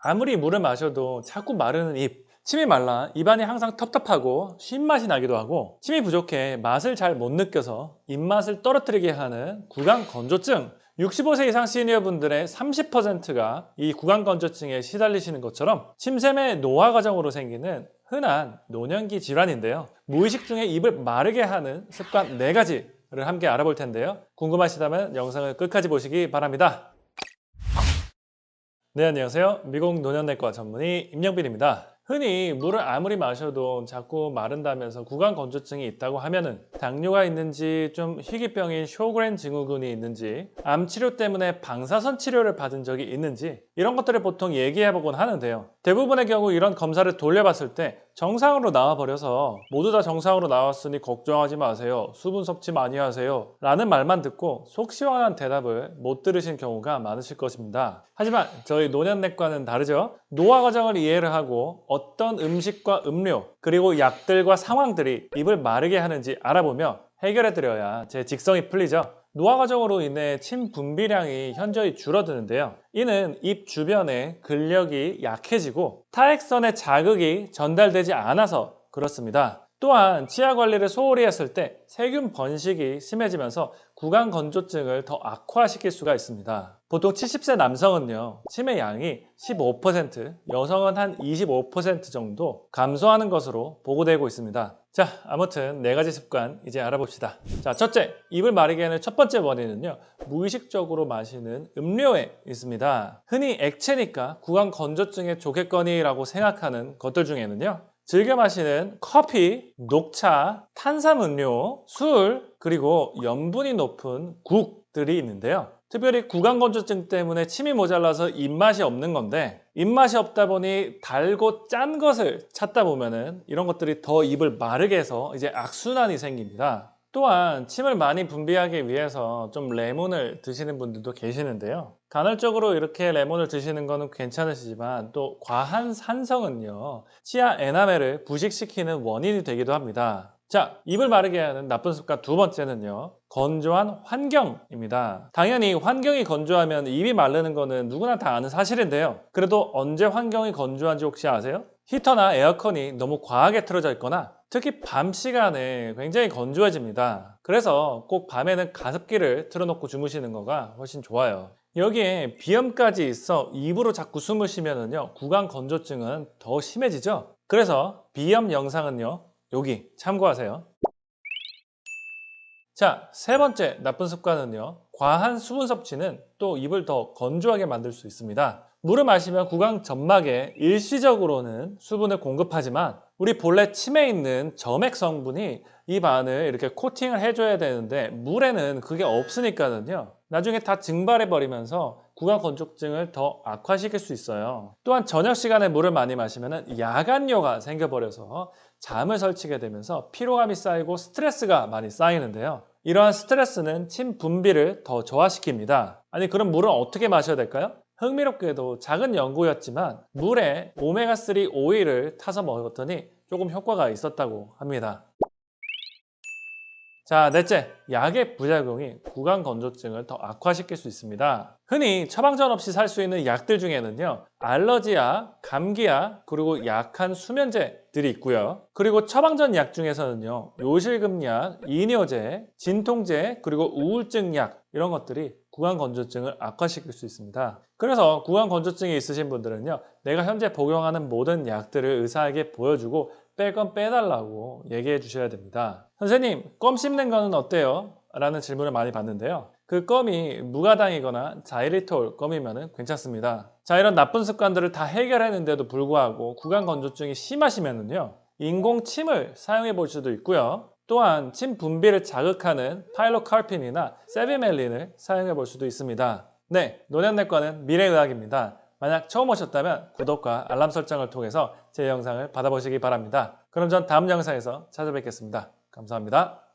아무리 물을 마셔도 자꾸 마르는 입 침이 말라 입안이 항상 텁텁하고 쉰맛이 나기도 하고 침이 부족해 맛을 잘 못 느껴서 입맛을 떨어뜨리게 하는 구강 건조증. 65세 이상 시니어분들의 30%가 이 구강 건조증에 시달리시는 것처럼 침샘의 노화 과정으로 생기는 흔한 노년기 질환인데요. 무의식 중에 입을 마르게 하는 습관 4가지를 함께 알아볼 텐데요. 궁금하시다면 영상을 끝까지 보시기 바랍니다 네 안녕하세요. 미국 노년내과 전문의 임영빈입니다. 흔히 물을 아무리 마셔도 자꾸 마른다면서 구강 건조증이 있다고 하면은 당뇨가 있는지 좀 희귀병인 쇼그렌 증후군이 있는지 암 치료 때문에 방사선 치료를 받은 적이 있는지 이런 것들을 보통 얘기해 보곤 하는데요. 대부분의 경우 이런 검사를 돌려봤을 때 정상으로 나와버려서 모두 다 정상으로 나왔으니 걱정하지 마세요. 수분 섭취 많이 하세요. 라는 말만 듣고 속 시원한 대답을 못 들으신 경우가 많으실 것입니다. 하지만 저희 노년내과는 다르죠. 노화 과정을 이해를 하고 어떤 음식과 음료 그리고 약들과 상황들이 입을 마르게 하는지 알아보며 해결해 드려야 제 직성이 풀리죠 노화 과정으로 인해 침 분비량이 현저히 줄어드는데요. 이는 입 주변에 근력이 약해지고 타액선의 자극이 전달되지 않아서 그렇습니다. 또한 치아 관리를 소홀히 했을 때 세균 번식이 심해지면서 구강 건조증을 더 악화시킬 수가 있습니다. 보통 70세 남성은요 침의 양이 15% 여성은 한 25% 정도 감소하는 것으로 보고되고 있습니다. 자 아무튼 네 가지 습관 이제 알아봅시다. 자 첫째 입을 마르게 하는 첫 번째 원인은요 무의식적으로 마시는 음료에 있습니다. 흔히 액체니까 구강 건조증에 좋겠거니라고 생각하는 것들 중에는요 즐겨 마시는 커피, 녹차, 탄산음료, 술, 그리고 염분이 높은 국들이 있는데요. 특별히 구강건조증 때문에 침이 모자라서 입맛이 없는 건데 입맛이 없다 보니 달고 짠 것을 찾다 보면 은 이런 것들이 더 입을 마르게 해서 이제 악순환이 생깁니다. 또한 침을 많이 분비하기 위해서 좀 레몬을 드시는 분들도 계시는데요. 간헐적으로 이렇게 레몬을 드시는 거는 괜찮으시지만 또 과한 산성은요 치아 에나멜을 부식시키는 원인이 되기도 합니다. 자 입을 마르게 하는 나쁜 습관 두 번째는요 건조한 환경입니다. 당연히 환경이 건조하면 입이 마르는 거는 누구나 다 아는 사실인데요. 그래도 언제 환경이 건조한지 혹시 아세요? 히터나 에어컨이 너무 과하게 틀어져 있거나 특히 밤 시간에 굉장히 건조해집니다. 그래서 꼭 밤에는 가습기를 틀어놓고 주무시는 거가 훨씬 좋아요. 여기에 비염까지 있어 입으로 자꾸 숨을 쉬면은요 구강 건조증은 더 심해지죠? 그래서 비염 영상은요 여기 참고하세요. 자, 세 번째 나쁜 습관은요 과한 수분 섭취는 또 입을 더 건조하게 만들 수 있습니다 물을 마시면 구강 점막에 일시적으로는 수분을 공급하지만 우리 본래 침에 있는 점액 성분이 입 안을 이렇게 코팅을 해줘야 되는데 물에는 그게 없으니까는요. 나중에 다 증발해 버리면서 구강 건조증을 더 악화시킬 수 있어요. 또한 저녁 시간에 물을 많이 마시면 야간뇨가 생겨버려서 잠을 설치게 되면서 피로감이 쌓이고 스트레스가 많이 쌓이는데요. 이러한 스트레스는 침 분비를 더 저하시킵니다. 아니 그럼 물은 어떻게 마셔야 될까요? 흥미롭게도 작은 연구였지만 물에 오메가3 오일을 타서 먹었더니 조금 효과가 있었다고 합니다. 자, 넷째, 약의 부작용이 구강 건조증을 더 악화시킬 수 있습니다. 흔히 처방전 없이 살 수 있는 약들 중에는요 알러지약, 감기약, 그리고 약한 수면제들이 있고요 그리고 처방전 약 중에서는요 요실금약, 이뇨제, 진통제, 그리고 우울증약 이런 것들이 구강 건조증을 악화시킬 수 있습니다. 그래서 구강 건조증이 있으신 분들은요 내가 현재 복용하는 모든 약들을 의사에게 보여주고 뺄 건 빼달라고 얘기해 주셔야 됩니다. 선생님 껌 씹는 거는 어때요? 라는 질문을 많이 받는데요. 그 껌이 무가당이거나 자이리톨 껌이면 괜찮습니다. 자 이런 나쁜 습관들을 다 해결했는데도 불구하고 구강 건조증이 심하시면요 인공 침을 사용해 볼 수도 있고요 또한 침 분비를 자극하는 파일로카르핀이나 세비멜린을 사용해 볼 수도 있습니다. 네, 노년내과는 미래의학입니다. 만약 처음 오셨다면 구독과 알람 설정을 통해서 제 영상을 받아보시기 바랍니다. 그럼 전 다음 영상에서 찾아뵙겠습니다. 감사합니다